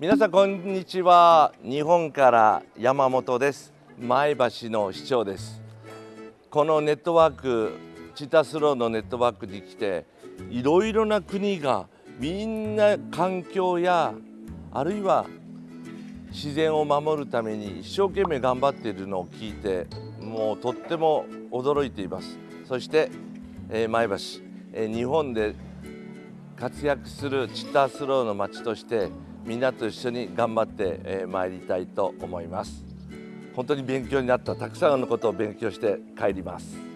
皆さんこんにちは。日本から山本です。前橋の市長です。このネットワークチタスローのネットワークに来ていろいろな国がみんな環境やあるいは自然を守るために一生懸命頑張っているのを聞いてもうとっても驚いています。そして、え、前橋、え、日本で活躍するチッタースローの街としてみんなと一緒に頑張ってまいりたいと思います。本当に勉強になったたくさんのことを勉強して帰ります。